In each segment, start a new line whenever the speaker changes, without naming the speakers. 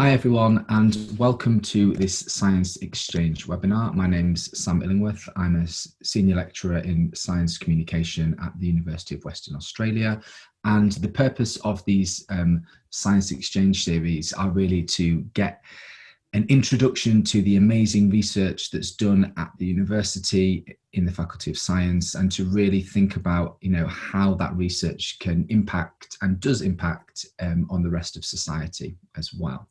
Hi everyone and welcome to this Science Exchange webinar. My name's Sam Illingworth. I'm a Senior Lecturer in Science Communication at the University of Western Australia and the purpose of these um, Science Exchange series are really to get an introduction to the amazing research that's done at the university in the Faculty of Science and to really think about you know how that research can impact and does impact um, on the rest of society as well.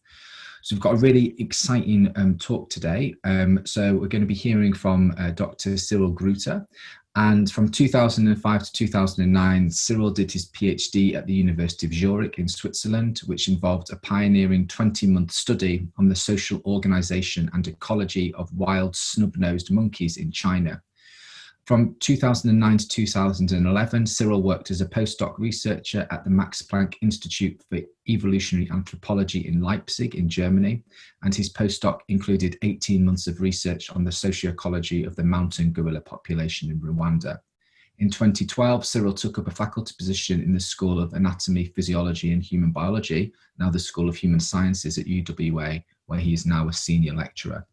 So we've got a really exciting um, talk today. Um, so we're going to be hearing from uh, Dr. Cyril Grueter. And from 2005 to 2009, Cyril did his PhD at the University of Zurich in Switzerland, which involved a pioneering 20-month study on the social organization and ecology of wild snub-nosed monkeys in China. From 2009 to 2011, Cyril worked as a postdoc researcher at the Max Planck Institute for Evolutionary Anthropology in Leipzig in Germany, and his postdoc included 18 months of research on the socioecology of the mountain gorilla population in Rwanda. In 2012, Cyril took up a faculty position in the School of Anatomy, Physiology and Human Biology, now the School of Human Sciences at UWA, where he is now a senior lecturer.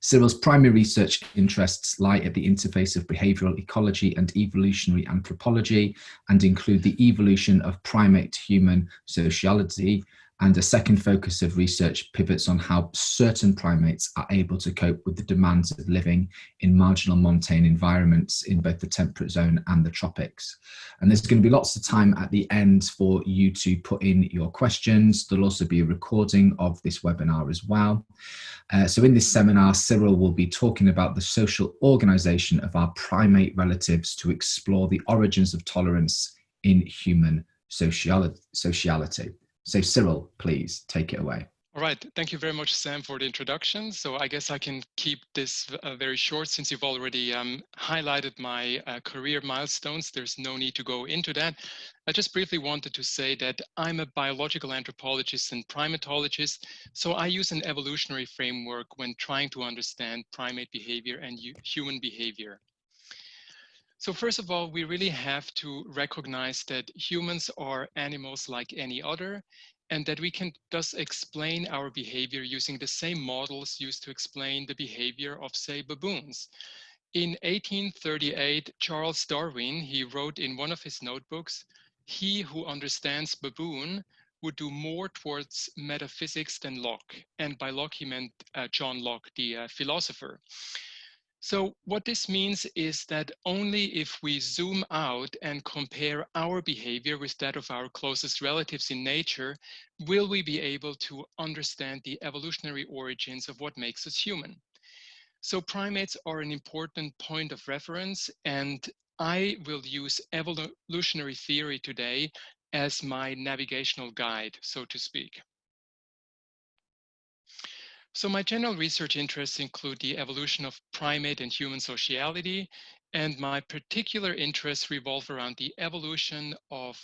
Cyril's primary research interests lie at the interface of behavioral ecology and evolutionary anthropology and include the evolution of primate human sociality, and a second focus of research pivots on how certain primates are able to cope with the demands of living in marginal montane environments in both the temperate zone and the tropics. And there's going to be lots of time at the end for you to put in your questions. There'll also be a recording of this webinar as well. Uh, so in this seminar, Cyril will be talking about the social organization of our primate relatives to explore the origins of tolerance in human sociality. So Cyril, please take it away.
All right, thank you very much, Sam, for the introduction. So I guess I can keep this uh, very short since you've already um, highlighted my uh, career milestones. There's no need to go into that. I just briefly wanted to say that I'm a biological anthropologist and primatologist, so I use an evolutionary framework when trying to understand primate behavior and human behavior. So first of all, we really have to recognize that humans are animals like any other and that we can thus explain our behavior using the same models used to explain the behavior of, say, baboons. In 1838, Charles Darwin, he wrote in one of his notebooks, he who understands baboon would do more towards metaphysics than Locke. And by Locke, he meant uh, John Locke, the uh, philosopher. So what this means is that only if we zoom out and compare our behavior with that of our closest relatives in nature, will we be able to understand the evolutionary origins of what makes us human. So primates are an important point of reference and I will use evolutionary theory today as my navigational guide, so to speak. So my general research interests include the evolution of primate and human sociality, and my particular interests revolve around the evolution of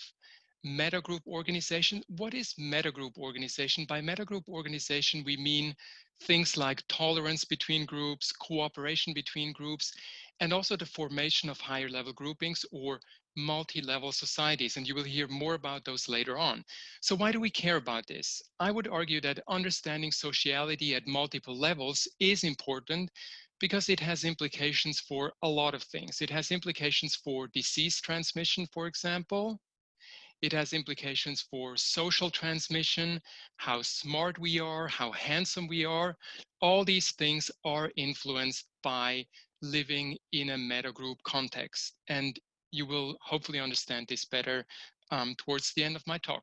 metagroup organization. What is metagroup organization? By metagroup organization, we mean things like tolerance between groups, cooperation between groups, and also the formation of higher level groupings or multi-level societies, and you will hear more about those later on. So why do we care about this? I would argue that understanding sociality at multiple levels is important because it has implications for a lot of things. It has implications for disease transmission, for example. It has implications for social transmission, how smart we are, how handsome we are. All these things are influenced by living in a meta group context. And you will hopefully understand this better um, towards the end of my talk.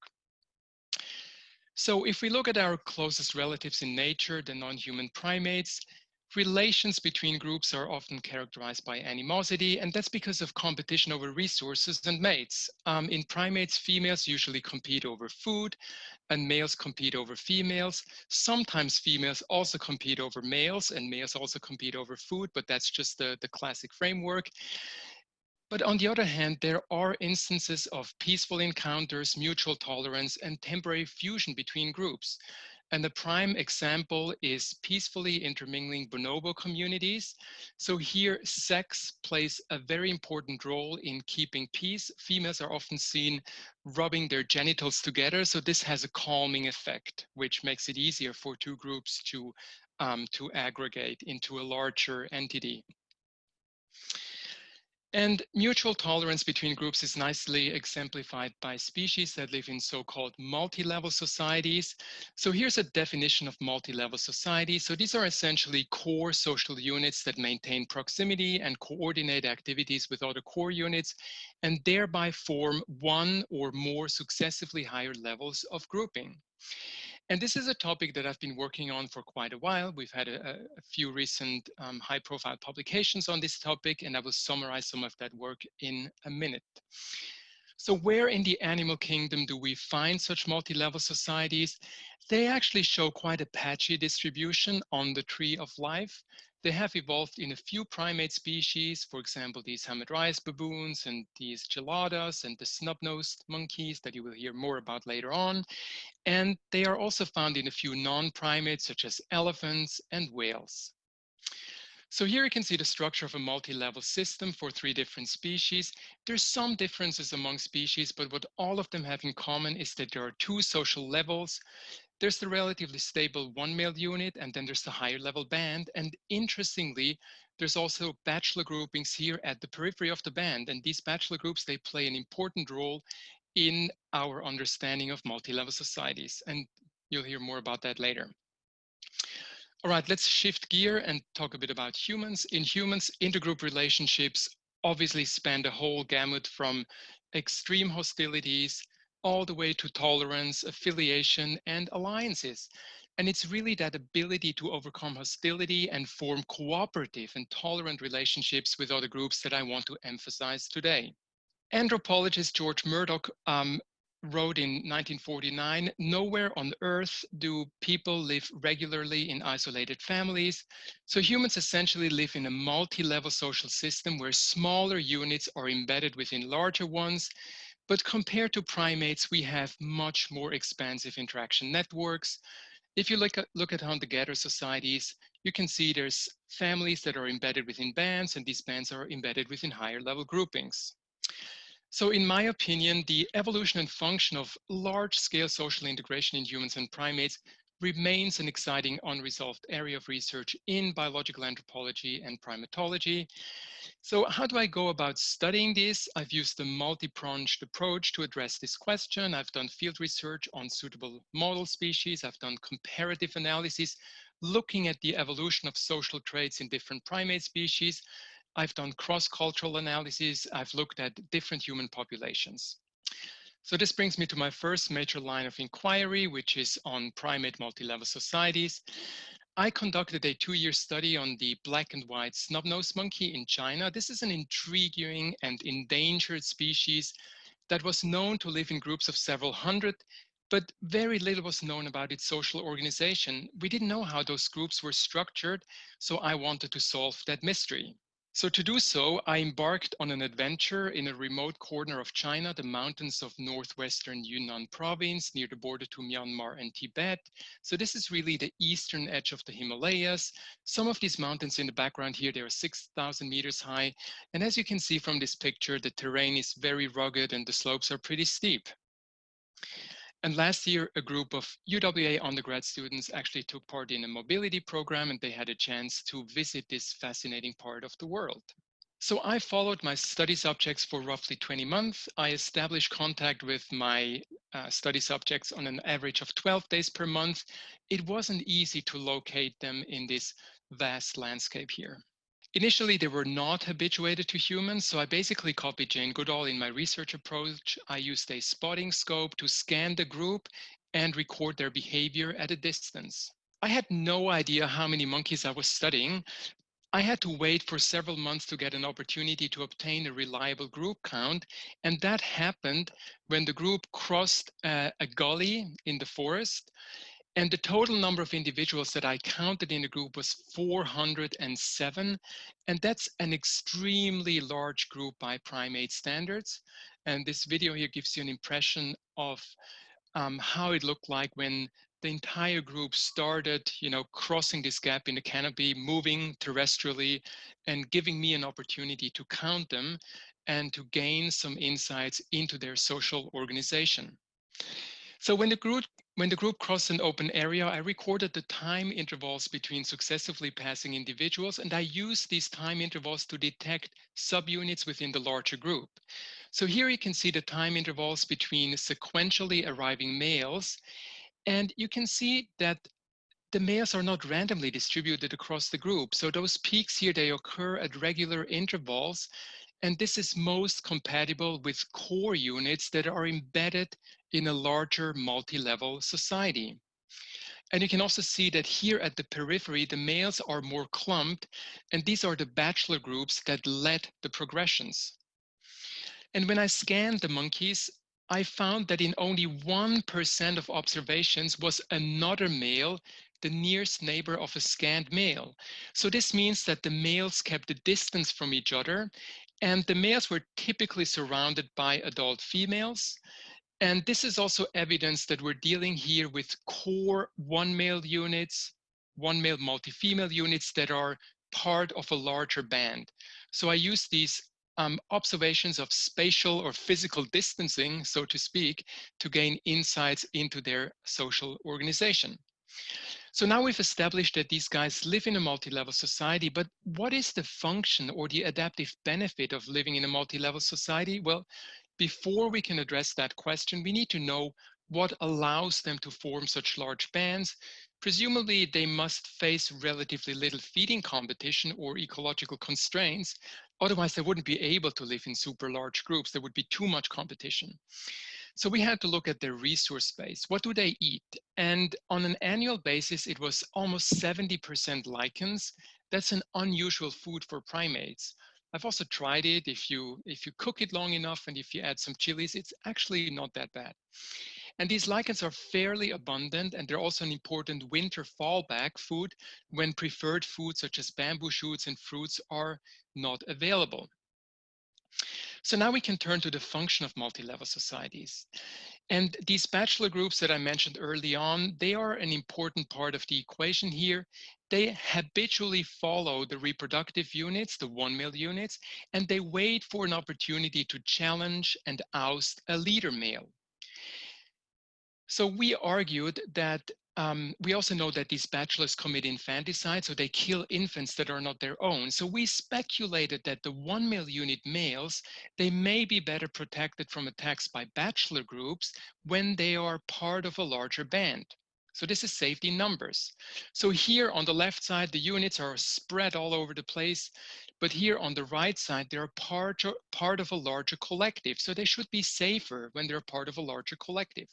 So if we look at our closest relatives in nature, the non-human primates, relations between groups are often characterized by animosity, and that's because of competition over resources and mates. Um, in primates, females usually compete over food, and males compete over females. Sometimes females also compete over males, and males also compete over food, but that's just the, the classic framework. But on the other hand, there are instances of peaceful encounters, mutual tolerance, and temporary fusion between groups. And the prime example is peacefully intermingling bonobo communities. So here sex plays a very important role in keeping peace. Females are often seen rubbing their genitals together. So this has a calming effect, which makes it easier for two groups to, um, to aggregate into a larger entity. And mutual tolerance between groups is nicely exemplified by species that live in so-called multi-level societies. So here's a definition of multi-level society. So these are essentially core social units that maintain proximity and coordinate activities with other core units and thereby form one or more successively higher levels of grouping. And this is a topic that I've been working on for quite a while. We've had a, a few recent um, high profile publications on this topic, and I will summarize some of that work in a minute. So where in the animal kingdom do we find such multi-level societies? They actually show quite a patchy distribution on the tree of life. They have evolved in a few primate species, for example, these hamadryas baboons and these geladas and the snub-nosed monkeys that you will hear more about later on. And they are also found in a few non-primates such as elephants and whales. So here you can see the structure of a multi-level system for three different species. There's some differences among species, but what all of them have in common is that there are two social levels there's the relatively stable one male unit, and then there's the higher level band. And interestingly, there's also bachelor groupings here at the periphery of the band. And these bachelor groups, they play an important role in our understanding of multi-level societies. And you'll hear more about that later. All right, let's shift gear and talk a bit about humans. In humans, intergroup relationships obviously span the whole gamut from extreme hostilities all the way to tolerance, affiliation, and alliances. And it's really that ability to overcome hostility and form cooperative and tolerant relationships with other groups that I want to emphasize today. Anthropologist George Murdock um, wrote in 1949, nowhere on earth do people live regularly in isolated families. So humans essentially live in a multi-level social system where smaller units are embedded within larger ones but compared to primates, we have much more expansive interaction networks. If you look at, look at hunter-gatherer societies, you can see there's families that are embedded within bands, and these bands are embedded within higher level groupings. So in my opinion, the evolution and function of large-scale social integration in humans and primates remains an exciting unresolved area of research in biological anthropology and primatology. So how do I go about studying this? I've used a multi-pronged approach to address this question. I've done field research on suitable model species. I've done comparative analysis, looking at the evolution of social traits in different primate species. I've done cross-cultural analyses. I've looked at different human populations. So this brings me to my first major line of inquiry, which is on primate multi-level societies. I conducted a two-year study on the black and white snub-nosed monkey in China. This is an intriguing and endangered species that was known to live in groups of several hundred, but very little was known about its social organization. We didn't know how those groups were structured, so I wanted to solve that mystery. So to do so, I embarked on an adventure in a remote corner of China, the mountains of northwestern Yunnan province near the border to Myanmar and Tibet. So this is really the eastern edge of the Himalayas. Some of these mountains in the background here, they are 6,000 meters high. And as you can see from this picture, the terrain is very rugged and the slopes are pretty steep. And last year, a group of UWA undergrad students actually took part in a mobility program and they had a chance to visit this fascinating part of the world. So I followed my study subjects for roughly 20 months. I established contact with my uh, study subjects on an average of 12 days per month. It wasn't easy to locate them in this vast landscape here. Initially, they were not habituated to humans, so I basically copied Jane Goodall in my research approach. I used a spotting scope to scan the group and record their behavior at a distance. I had no idea how many monkeys I was studying. I had to wait for several months to get an opportunity to obtain a reliable group count, and that happened when the group crossed uh, a gully in the forest and the total number of individuals that I counted in the group was 407. And that's an extremely large group by primate standards. And this video here gives you an impression of um, how it looked like when the entire group started, you know, crossing this gap in the canopy, moving terrestrially, and giving me an opportunity to count them and to gain some insights into their social organization. So when the group when the group crossed an open area, I recorded the time intervals between successively passing individuals, and I used these time intervals to detect subunits within the larger group. So here you can see the time intervals between sequentially arriving males, and you can see that the males are not randomly distributed across the group. So those peaks here, they occur at regular intervals, and this is most compatible with core units that are embedded in a larger multi-level society. And you can also see that here at the periphery, the males are more clumped, and these are the bachelor groups that led the progressions. And when I scanned the monkeys, I found that in only 1% of observations was another male, the nearest neighbor of a scanned male. So this means that the males kept a distance from each other, and the males were typically surrounded by adult females, and this is also evidence that we're dealing here with core one male units, one male multi-female units that are part of a larger band. So I use these um, observations of spatial or physical distancing, so to speak, to gain insights into their social organization. So now we've established that these guys live in a multi-level society, but what is the function or the adaptive benefit of living in a multi-level society? Well, before we can address that question, we need to know what allows them to form such large bands. Presumably, they must face relatively little feeding competition or ecological constraints. Otherwise, they wouldn't be able to live in super large groups. There would be too much competition. So we had to look at their resource base. What do they eat? And on an annual basis, it was almost 70% lichens. That's an unusual food for primates. I've also tried it. If you, if you cook it long enough and if you add some chilies, it's actually not that bad. And these lichens are fairly abundant and they're also an important winter fallback food when preferred foods such as bamboo shoots and fruits are not available. So now we can turn to the function of multi-level societies. And these bachelor groups that I mentioned early on, they are an important part of the equation here they habitually follow the reproductive units, the one male units, and they wait for an opportunity to challenge and oust a leader male. So we argued that um, we also know that these bachelors commit infanticide, so they kill infants that are not their own. So we speculated that the one male unit males, they may be better protected from attacks by bachelor groups when they are part of a larger band. So this is safety numbers. So here on the left side, the units are spread all over the place. But here on the right side, they're part, part of a larger collective. So they should be safer when they're part of a larger collective.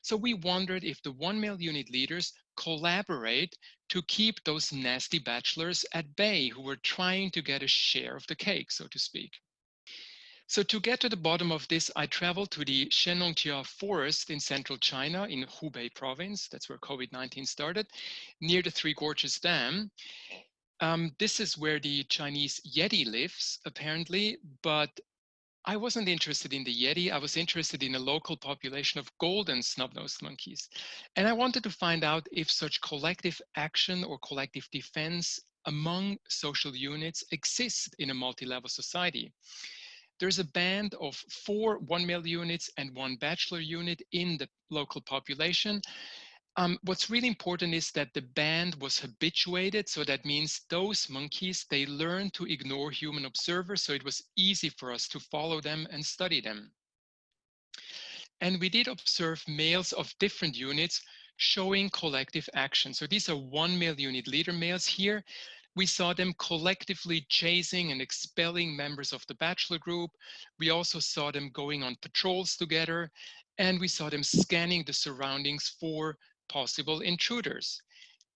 So we wondered if the one male unit leaders collaborate to keep those nasty bachelors at bay who were trying to get a share of the cake, so to speak. So to get to the bottom of this, I traveled to the Shennongjia forest in central China in Hubei province. That's where COVID-19 started, near the Three Gorges Dam. Um, this is where the Chinese Yeti lives, apparently, but I wasn't interested in the Yeti. I was interested in a local population of golden snub-nosed monkeys. And I wanted to find out if such collective action or collective defense among social units exists in a multi-level society. There's a band of four one male units and one bachelor unit in the local population. Um, what's really important is that the band was habituated. So that means those monkeys, they learned to ignore human observers. So it was easy for us to follow them and study them. And we did observe males of different units showing collective action. So these are one male unit leader males here we saw them collectively chasing and expelling members of the bachelor group. We also saw them going on patrols together, and we saw them scanning the surroundings for possible intruders.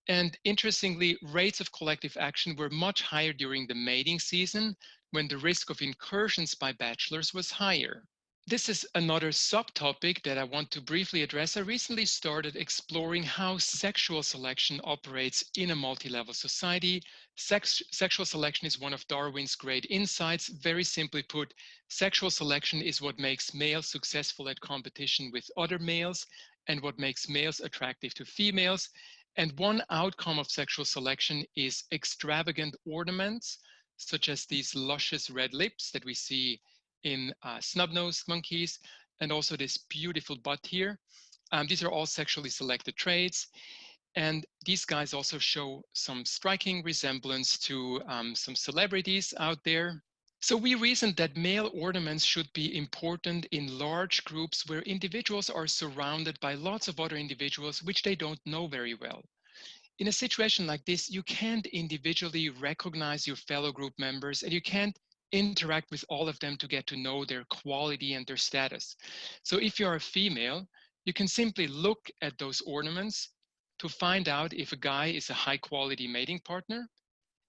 And interestingly, rates of collective action were much higher during the mating season when the risk of incursions by bachelors was higher. This is another subtopic that I want to briefly address. I recently started exploring how sexual selection operates in a multi-level society. Sex, sexual selection is one of Darwin's great insights. Very simply put, sexual selection is what makes males successful at competition with other males and what makes males attractive to females. And one outcome of sexual selection is extravagant ornaments, such as these luscious red lips that we see in uh, snub-nosed monkeys, and also this beautiful butt here. Um, these are all sexually selected traits. And these guys also show some striking resemblance to um, some celebrities out there. So we reasoned that male ornaments should be important in large groups where individuals are surrounded by lots of other individuals which they don't know very well. In a situation like this, you can't individually recognize your fellow group members and you can't interact with all of them to get to know their quality and their status. So if you're a female, you can simply look at those ornaments to find out if a guy is a high quality mating partner.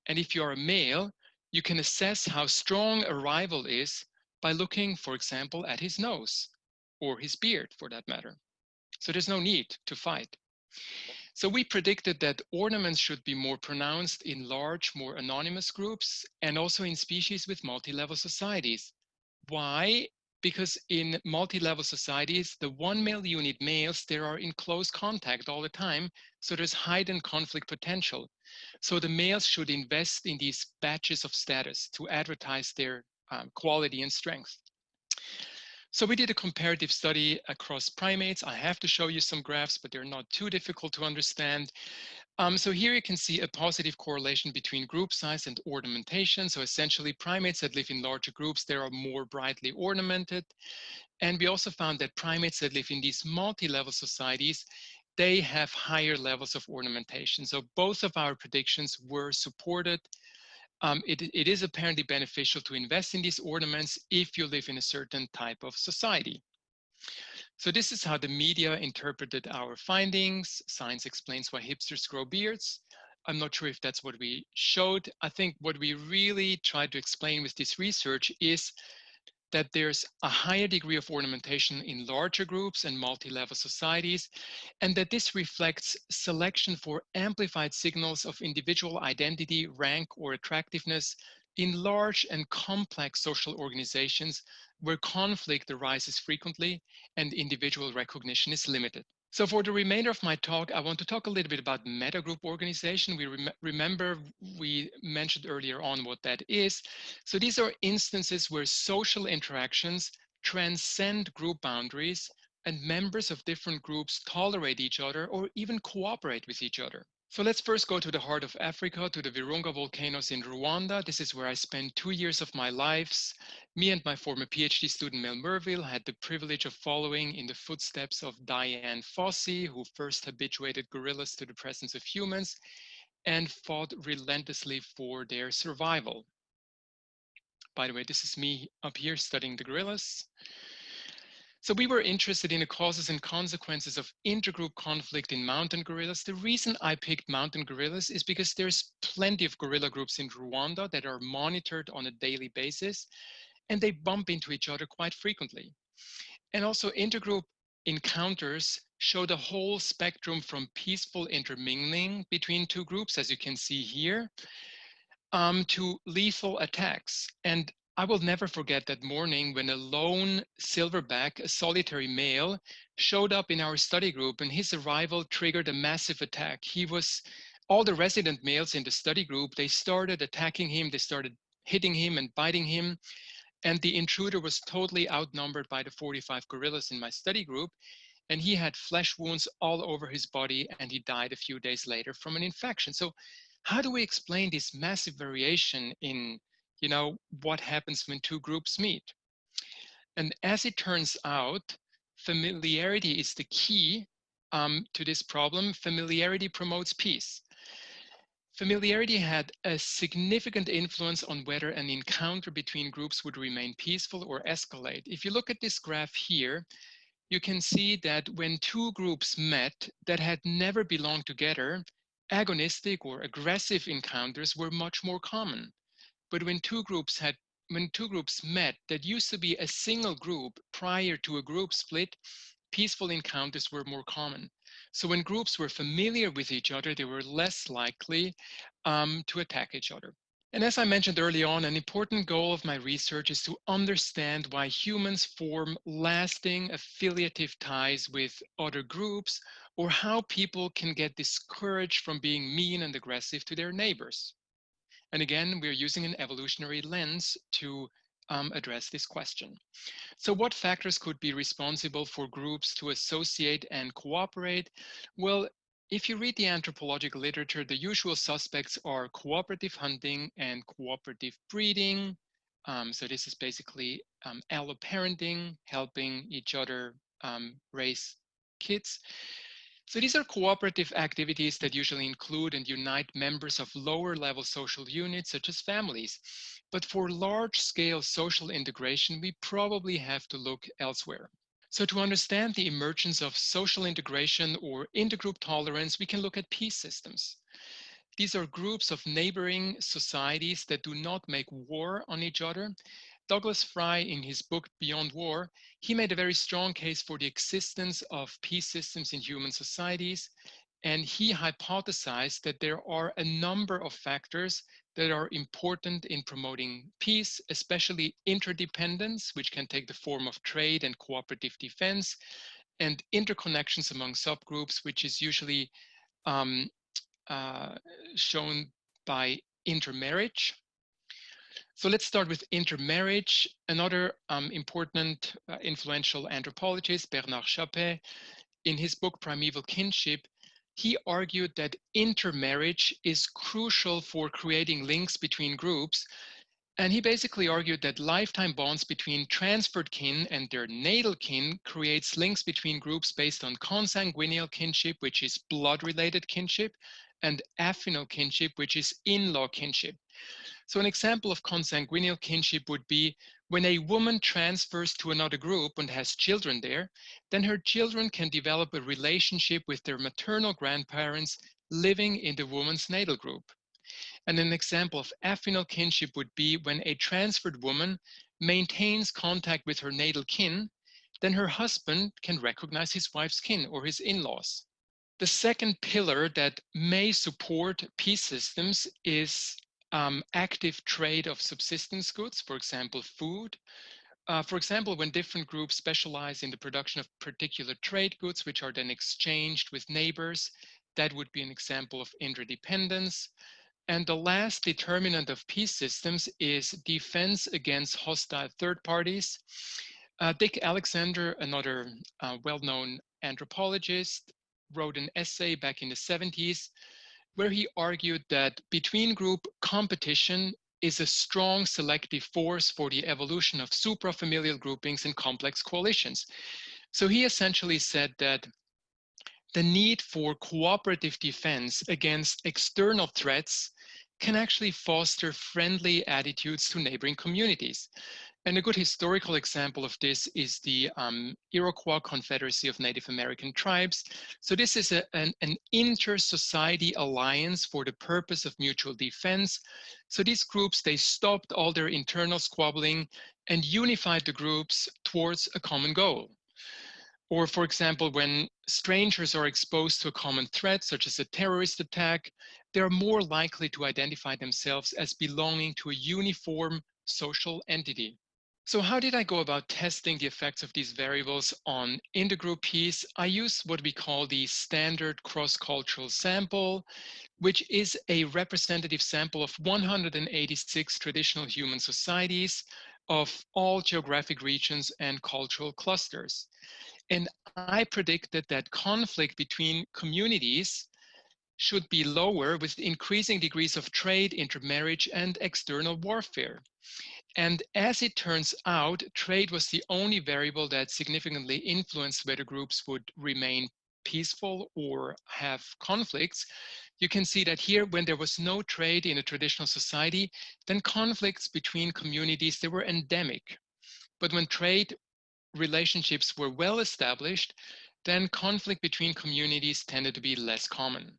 And if you're a male, you can assess how strong a rival is by looking, for example, at his nose or his beard for that matter. So there's no need to fight. So we predicted that ornaments should be more pronounced in large, more anonymous groups and also in species with multi-level societies. Why? Because in multi-level societies, the one male unit males, they are in close contact all the time. So there's heightened conflict potential. So the males should invest in these batches of status to advertise their um, quality and strength. So we did a comparative study across primates. I have to show you some graphs, but they're not too difficult to understand. Um, so here you can see a positive correlation between group size and ornamentation. So essentially primates that live in larger groups, they are more brightly ornamented. And we also found that primates that live in these multi-level societies, they have higher levels of ornamentation. So both of our predictions were supported. Um, it, it is apparently beneficial to invest in these ornaments if you live in a certain type of society. So this is how the media interpreted our findings. Science explains why hipsters grow beards. I'm not sure if that's what we showed. I think what we really tried to explain with this research is that there's a higher degree of ornamentation in larger groups and multi-level societies, and that this reflects selection for amplified signals of individual identity, rank, or attractiveness in large and complex social organizations where conflict arises frequently and individual recognition is limited. So for the remainder of my talk, I want to talk a little bit about metagroup organization. We rem remember we mentioned earlier on what that is. So these are instances where social interactions transcend group boundaries and members of different groups tolerate each other or even cooperate with each other. So let's first go to the heart of Africa, to the Virunga volcanoes in Rwanda. This is where I spent two years of my lives. Me and my former PhD student Mel Merville had the privilege of following in the footsteps of Dian Fossey, who first habituated gorillas to the presence of humans and fought relentlessly for their survival. By the way, this is me up here studying the gorillas. So we were interested in the causes and consequences of intergroup conflict in mountain gorillas. The reason I picked mountain gorillas is because there's plenty of gorilla groups in Rwanda that are monitored on a daily basis, and they bump into each other quite frequently. And also intergroup encounters show the whole spectrum from peaceful intermingling between two groups, as you can see here, um, to lethal attacks. And I will never forget that morning when a lone silverback, a solitary male, showed up in our study group and his arrival triggered a massive attack. He was, all the resident males in the study group, they started attacking him, they started hitting him and biting him. And the intruder was totally outnumbered by the 45 gorillas in my study group. And he had flesh wounds all over his body and he died a few days later from an infection. So how do we explain this massive variation in you know, what happens when two groups meet. And as it turns out, familiarity is the key um, to this problem. Familiarity promotes peace. Familiarity had a significant influence on whether an encounter between groups would remain peaceful or escalate. If you look at this graph here, you can see that when two groups met that had never belonged together, agonistic or aggressive encounters were much more common. But when two groups had when two groups met that used to be a single group prior to a group split, peaceful encounters were more common. So when groups were familiar with each other, they were less likely um, to attack each other. And as I mentioned early on, an important goal of my research is to understand why humans form lasting affiliative ties with other groups or how people can get discouraged from being mean and aggressive to their neighbors. And again, we're using an evolutionary lens to um, address this question. So what factors could be responsible for groups to associate and cooperate? Well, if you read the anthropological literature, the usual suspects are cooperative hunting and cooperative breeding. Um, so this is basically um, alloparenting, helping each other um, raise kids. So these are cooperative activities that usually include and unite members of lower level social units such as families. But for large scale social integration, we probably have to look elsewhere. So to understand the emergence of social integration or intergroup tolerance, we can look at peace systems. These are groups of neighboring societies that do not make war on each other. Douglas Fry, in his book Beyond War, he made a very strong case for the existence of peace systems in human societies. And he hypothesized that there are a number of factors that are important in promoting peace, especially interdependence, which can take the form of trade and cooperative defense, and interconnections among subgroups, which is usually um, uh, shown by intermarriage. So let's start with intermarriage. Another um, important uh, influential anthropologist, Bernard Chapais, in his book Primeval Kinship, he argued that intermarriage is crucial for creating links between groups. And he basically argued that lifetime bonds between transferred kin and their natal kin creates links between groups based on consanguineal kinship, which is blood-related kinship, and affinal kinship, which is in-law kinship. So an example of consanguineal kinship would be when a woman transfers to another group and has children there, then her children can develop a relationship with their maternal grandparents living in the woman's natal group. And an example of affinal kinship would be when a transferred woman maintains contact with her natal kin, then her husband can recognize his wife's kin or his in-laws. The second pillar that may support peace systems is um, active trade of subsistence goods, for example, food. Uh, for example, when different groups specialize in the production of particular trade goods, which are then exchanged with neighbors, that would be an example of interdependence. And the last determinant of peace systems is defense against hostile third parties. Uh, Dick Alexander, another uh, well-known anthropologist, wrote an essay back in the 70s where he argued that between group competition is a strong selective force for the evolution of suprafamilial groupings and complex coalitions. So he essentially said that the need for cooperative defense against external threats can actually foster friendly attitudes to neighboring communities. And a good historical example of this is the um, Iroquois Confederacy of Native American Tribes. So this is a, an, an inter-society alliance for the purpose of mutual defense. So these groups, they stopped all their internal squabbling and unified the groups towards a common goal. Or for example, when strangers are exposed to a common threat, such as a terrorist attack, they're more likely to identify themselves as belonging to a uniform social entity. So how did I go about testing the effects of these variables on intergroup peace? I use what we call the standard cross-cultural sample, which is a representative sample of 186 traditional human societies of all geographic regions and cultural clusters. And I predicted that conflict between communities should be lower with increasing degrees of trade, intermarriage, and external warfare. And as it turns out, trade was the only variable that significantly influenced whether groups would remain peaceful or have conflicts. You can see that here, when there was no trade in a traditional society, then conflicts between communities, they were endemic. But when trade relationships were well established, then conflict between communities tended to be less common.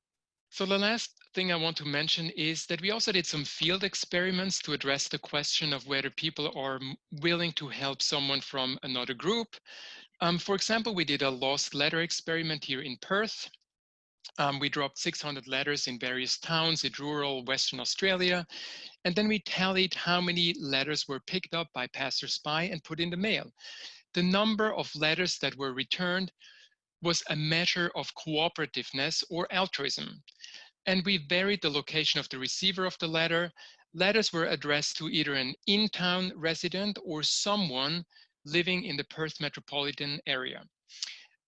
So the last thing I want to mention is that we also did some field experiments to address the question of whether people are willing to help someone from another group. Um, for example, we did a lost letter experiment here in Perth. Um, we dropped 600 letters in various towns in rural Western Australia. And then we tallied how many letters were picked up by passersby and put in the mail. The number of letters that were returned was a measure of cooperativeness or altruism. And we varied the location of the receiver of the letter. Letters were addressed to either an in-town resident or someone living in the Perth metropolitan area.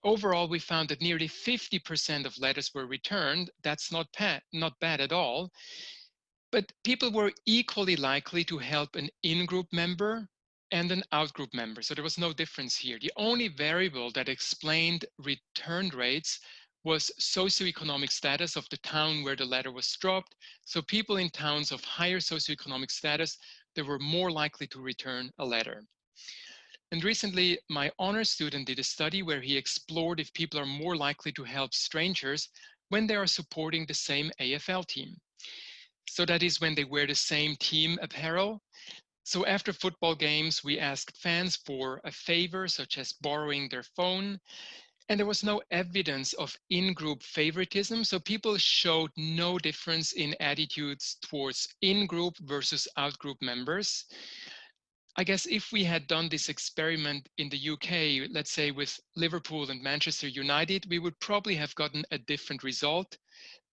Overall, we found that nearly 50% of letters were returned. That's not, not bad at all. But people were equally likely to help an in-group member and an out-group member. So there was no difference here. The only variable that explained return rates was socioeconomic status of the town where the letter was dropped. So people in towns of higher socioeconomic status, they were more likely to return a letter. And recently, my honor student did a study where he explored if people are more likely to help strangers when they are supporting the same AFL team. So that is when they wear the same team apparel. So after football games, we asked fans for a favor, such as borrowing their phone. And there was no evidence of in-group favoritism. So people showed no difference in attitudes towards in-group versus out-group members. I guess if we had done this experiment in the UK, let's say with Liverpool and Manchester United, we would probably have gotten a different result.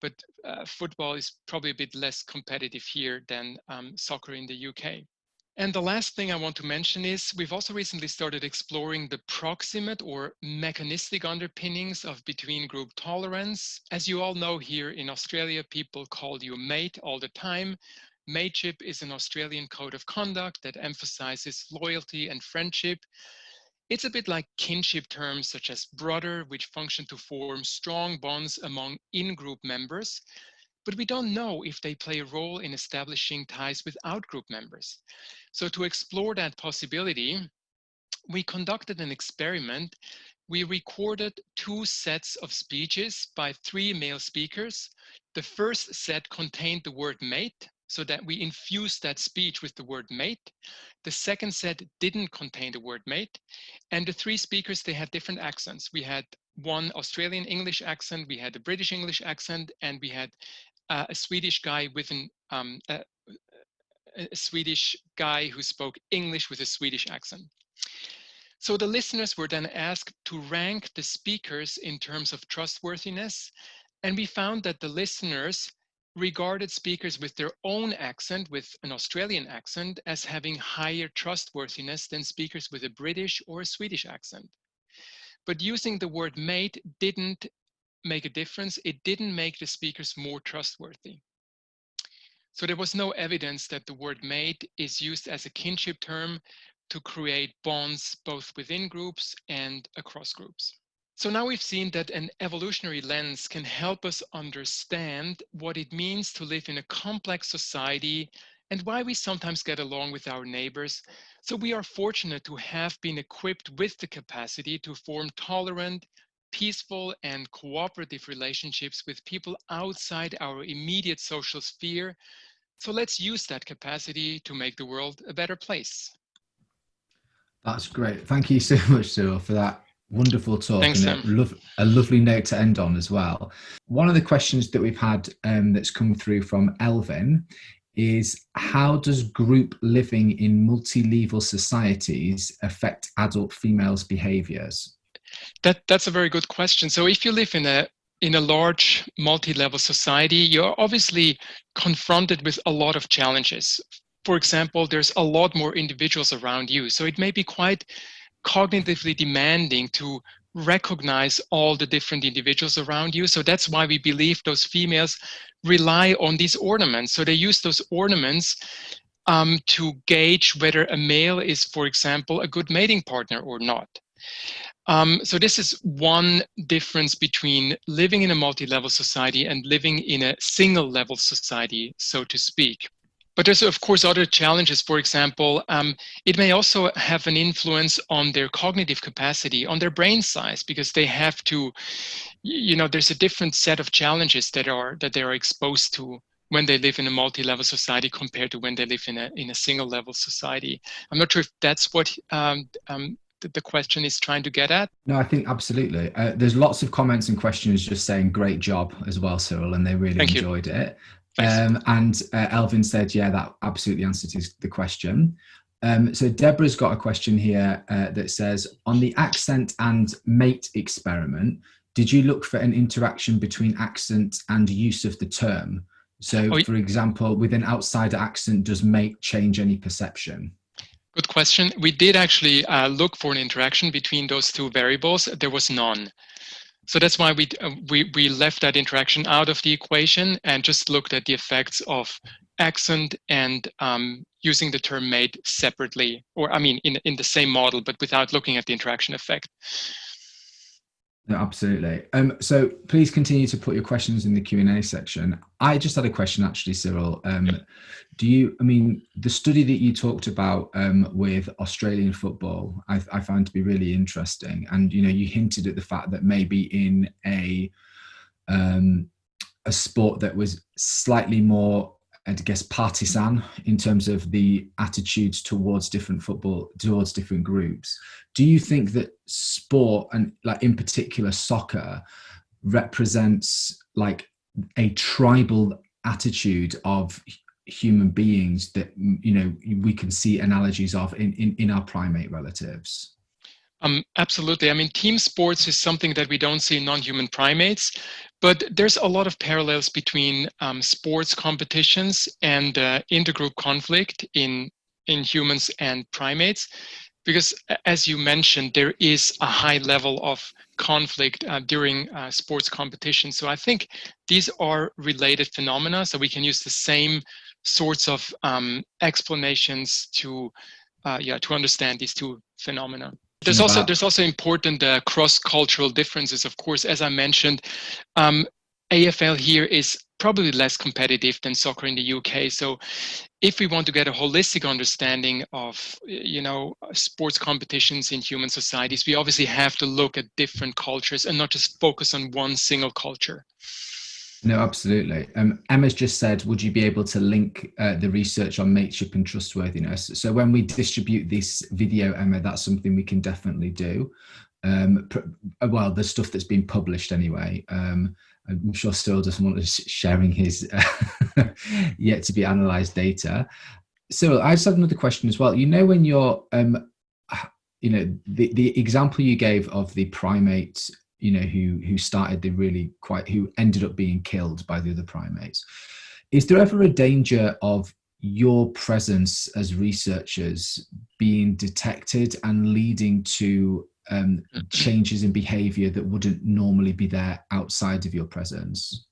But uh, football is probably a bit less competitive here than um, soccer in the UK. And the last thing I want to mention is we've also recently started exploring the proximate or mechanistic underpinnings of between group tolerance. As you all know here in Australia, people call you mate all the time. Mateship is an Australian code of conduct that emphasizes loyalty and friendship. It's a bit like kinship terms such as brother, which function to form strong bonds among in-group members, but we don't know if they play a role in establishing ties with out-group members. So to explore that possibility, we conducted an experiment. We recorded two sets of speeches by three male speakers. The first set contained the word mate, so that we infused that speech with the word mate. The second set didn't contain the word mate. And the three speakers, they had different accents. We had one Australian English accent, we had a British English accent, and we had uh, a Swedish guy with an, um, a, a Swedish guy who spoke English with a Swedish accent. So the listeners were then asked to rank the speakers in terms of trustworthiness. And we found that the listeners regarded speakers with their own accent, with an Australian accent, as having higher trustworthiness than speakers with a British or a Swedish accent. But using the word mate didn't make a difference. It didn't make the speakers more trustworthy. So there was no evidence that the word mate is used as a kinship term to create bonds both within groups and across groups. So now we've seen that an evolutionary lens can help us understand what it means to live in a complex society and why we sometimes get along with our neighbors. So we are fortunate to have been equipped with the capacity to form tolerant, peaceful and cooperative relationships with people outside our immediate social sphere. So let's use that capacity to make the world a better place.
That's great. Thank you so much, Cyril, for that Wonderful talk
Thanks,
and a, lo- a, lovely note to end on as well. One of the questions that we've had um, that's come through from Elvin is how does group living in multi-level societies affect adult females' behaviors?
That, that's a very good question. So if you live in a in a large multi-level society, you're obviously confronted with a lot of challenges. For example, there's a lot more individuals around you. So it may be quite cognitively demanding to recognize all the different individuals around you. So that's why we believe those females rely on these ornaments. So they use those ornaments um, to gauge whether a male is, for example, a good mating partner or not. Um, so this is one difference between living in a multi-level society and living in a single level society, so to speak. But there's of course other challenges. For example, um, it may also have an influence on their cognitive capacity, on their brain size, because they have to, you know, there's a different set of challenges that are that they are exposed to when they live in a multi-level society compared to when they live in a in a single level society. I'm not sure if that's what um, um, the question is trying to get at?
No, I think absolutely. Uh, there's lots of comments and questions just saying great job as well, Cyril, and they really Thank enjoyed you. it. Um, and uh, Elvin said, yeah, that absolutely answers the question. Um, so Deborah's got a question here uh, that says, on the accent and mate experiment, did you look for an interaction between accent and use of the term? So, oh, for example, with an outsider accent, does mate change any perception?
Good question. We did actually uh, look for an interaction between those two variables. There was none. So that's why we, uh, we, we left that interaction out of the equation and just looked at the effects of accent and um, using the term mate separately, or I mean, in, in the same model, but without looking at the interaction effect.
No, absolutely. Um, so please continue to put your questions in the Q&A section. I just had a question actually, Cyril. Um, do you, I mean, the study that you talked about um, with Australian football, I, I found to be really interesting. And, you know, you hinted at the fact that maybe in a, um, a sport that was slightly more I guess partisan in terms of the attitudes towards different football towards different groups. Do you think that sport and like in particular soccer represents like a tribal attitude of human beings that you know we can see analogies of in in, in our primate relatives?
Um, absolutely. I mean, team sports is something that we don't see in non-human primates, but there's a lot of parallels between um, sports competitions and uh, intergroup conflict in, in humans and primates. Because as you mentioned, there is a high level of conflict uh, during uh, sports competitions. So I think these are related phenomena. So we can use the same sorts of um, explanations to, uh, yeah, to understand these two phenomena. There's also there's also important uh, cross-cultural differences. Of course, as I mentioned, um, AFL here is probably less competitive than soccer in the UK. So, if we want to get a holistic understanding of you know sports competitions in human societies, we obviously have to look at different cultures and not just focus on one single culture.
No, absolutely. Um, Emma's just said, would you be able to link uh, the research on mateship and trustworthiness? So when we distribute this video, Emma, that's something we can definitely do. Um, uh, well, the stuff that's been published anyway. Um, I'm sure Cyril doesn't want us sharing his uh, yet to be analysed data. Cyril, I just have another question as well. You know, when you're, um, you know, the, the example you gave of the primate you know, who who started the really quite who ended up being killed by the other primates. Is there ever a danger of your presence as researchers being detected and leading to um, changes in behavior that wouldn't normally be there outside of your presence?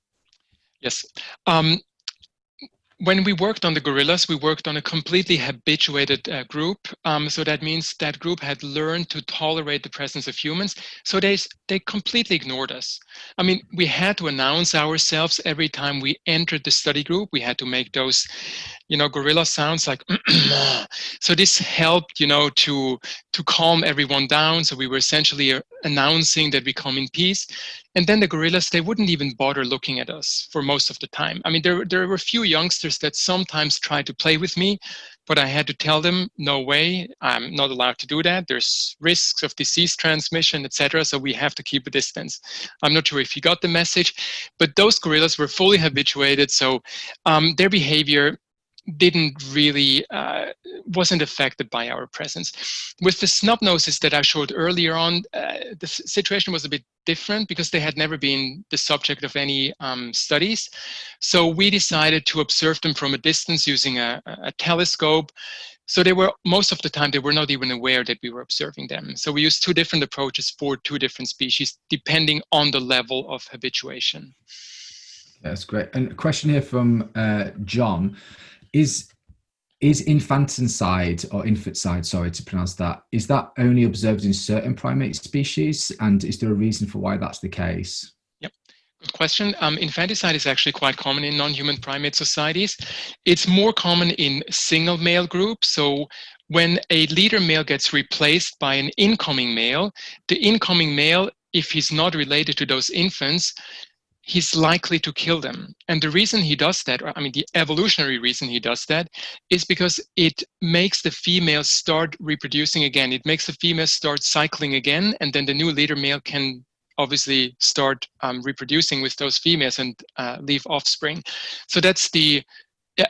Yes. Um, when we worked on the gorillas, we worked on a completely habituated uh, group. Um, so that means that group had learned to tolerate the presence of humans. So they, they completely ignored us. I mean, we had to announce ourselves every time we entered the study group. We had to make those, you know, gorilla sounds like, so this helped, you know, to, to calm everyone down. So we were essentially uh, announcing that we come in peace. And then the gorillas, they wouldn't even bother looking at us for most of the time. I mean, there, there were a few youngsters that sometimes tried to play with me, but I had to tell them, no way, I'm not allowed to do that. There's risks of disease transmission, etc. So we have to keep a distance. I'm not sure if you got the message, but those gorillas were fully habituated. So um, their behavior didn't really, uh, wasn't affected by our presence. With the snub noses that I showed earlier on, uh, the situation was a bit different because they had never been the subject of any um, studies. So we decided to observe them from a distance using a, a telescope. So they were, most of the time, they were not even aware that we were observing them. So we used two different approaches for two different species, depending on the level of habituation.
That's great. And a question here from uh, John is is infanticide or infanticide, sorry to pronounce that, is that only observed in certain primate species? And is there a reason for why that's the case?
Yep, good question. Um, infanticide is actually quite common in non-human primate societies. It's more common in single male groups. So when a leader male gets replaced by an incoming male, the incoming male, if he's not related to those infants, he's likely to kill them. And the reason he does that, I mean, the evolutionary reason he does that, is because it makes the female start reproducing again. It makes the female start cycling again, and then the new leader male can obviously start um, reproducing with those females and uh, leave offspring. So that's the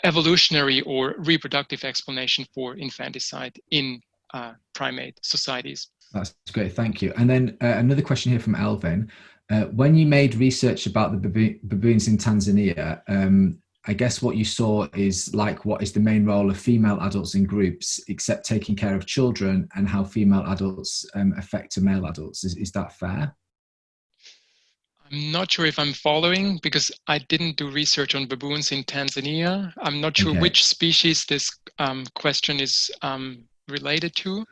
evolutionary or reproductive explanation for infanticide in uh, primate societies.
That's great, thank you. And then uh, another question here from Elvin. Uh, when you made research about the baboon, baboons in Tanzania, um, I guess what you saw is like what is the main role of female adults in groups, except taking care of children, and how female adults um, affect male adults. Is, is that fair?
I'm not sure if I'm following because I didn't do research on baboons in Tanzania. I'm not sure okay. which species this um, question is um, related to.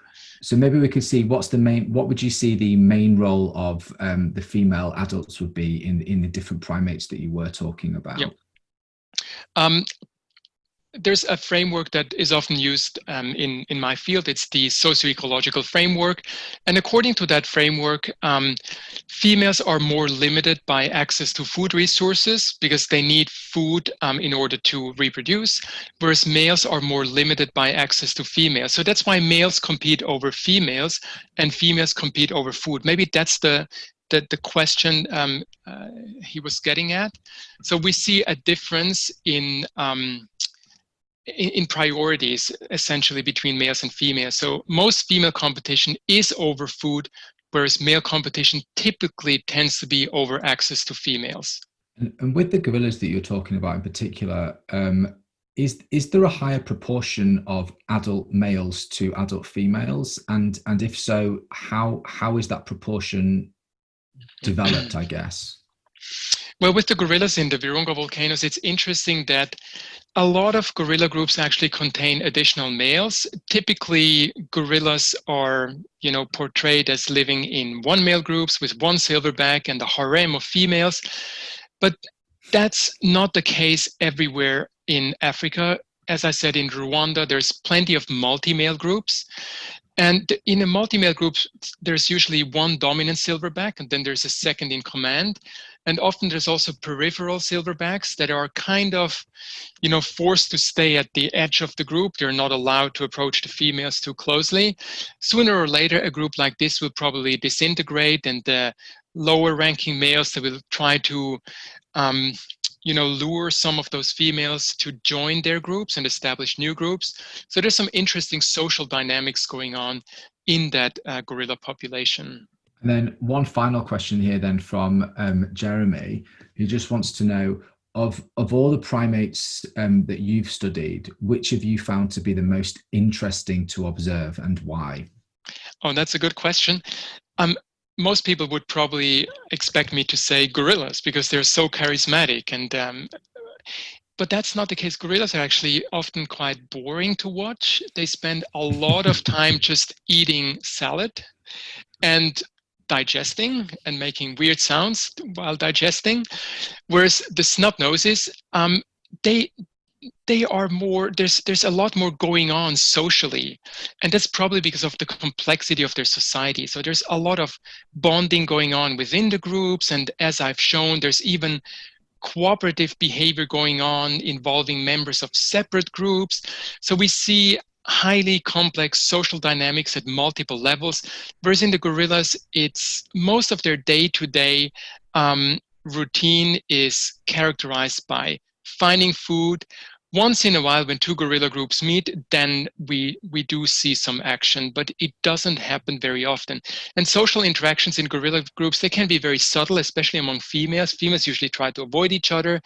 So maybe we could see what's the main, what would you see the main role of um, the female adults would be in, in the different primates that you were talking about?
Yep. Um, there's a framework that is often used um, in, in my field. It's the socio-ecological framework. And according to that framework, um, females are more limited by access to food resources because they need food um, in order to reproduce, whereas males are more limited by access to females. So that's why males compete over females and females compete over food. Maybe that's the the, the question um, uh, he was getting at. So we see a difference in um, in, priorities essentially between males and females. So most female competition is over food, whereas male competition typically tends to be over access to females.
And, and with the gorillas that you're talking about in particular, um, is is there a higher proportion of adult males to adult females? And and if so, how how is that proportion developed? I guess.
Well, with the gorillas in the Virunga volcanoes, it's interesting that a lot of gorilla groups actually contain additional males. Typically, gorillas are, you know, portrayed as living in one male groups with one silverback and a harem of females. But that's not the case everywhere in Africa. As I said, in Rwanda, there's plenty of multi-male groups. And in a multi-male group, there's usually one dominant silverback, and then there's a second in command. And often there's also peripheral silverbacks that are kind of, you know, forced to stay at the edge of the group. They're not allowed to approach the females too closely. Sooner or later, a group like this will probably disintegrate and the lower ranking males that will try to um, you know, lure some of those females to join their groups and establish new groups. So there's some interesting social dynamics going on in that uh, gorilla population.
And then one final question here then from um, Jeremy, who just wants to know, of, of all the primates um, that you've studied, which have you found to be the most interesting to observe and why?
Oh, that's a good question. Um, most people would probably expect me to say gorillas because they're so charismatic and um, but that's not the case. Gorillas are actually often quite boring to watch. They spend a lot of time just eating salad and digesting and making weird sounds while digesting, whereas the snub noses, um, they they are more there's there's a lot more going on socially and that's probably because of the complexity of their society. So there's a lot of bonding going on within the groups and as i've shown there's even cooperative behavior going on involving members of separate groups. So we see highly complex social dynamics at multiple levels. Whereas in the gorillas it's most of their day-to-day um, routine is characterized by finding food, once in a while when two gorilla groups meet then we we do see some action but it doesn't happen very often. And social interactions in gorilla groups they can be very subtle especially among females. Females usually try to avoid each other.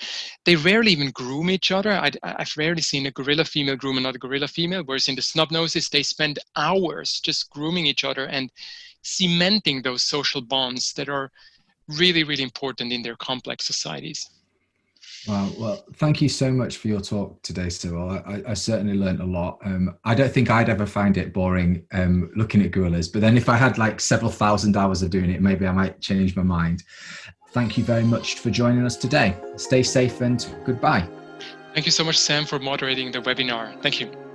They rarely even groom each other. I, have rarely seen a gorilla female groom another gorilla female whereas in the snub noses they spend hours just grooming each other and cementing those social bonds that are really really important in their complex societies
Well, thank you so much for your talk today, Cyril. I, I certainly learned a lot. Um, I don't think I'd ever find it boring um, looking at gorillas, but then if I had like several thousand hours of doing it, maybe I might change my mind. Thank you very much for joining us today. Stay safe and goodbye.
Thank you so much, Sam, for moderating the webinar. Thank you.